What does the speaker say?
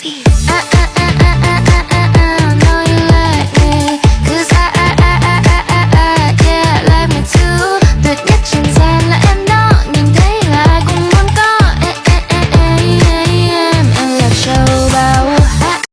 Uh, uh, uh.